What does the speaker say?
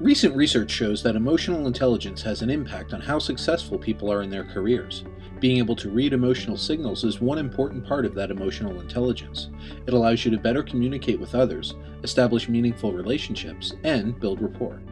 Recent research shows that emotional intelligence has an impact on how successful people are in their careers. Being able to read emotional signals is one important part of that emotional intelligence. It allows you to better communicate with others, establish meaningful relationships, and build rapport.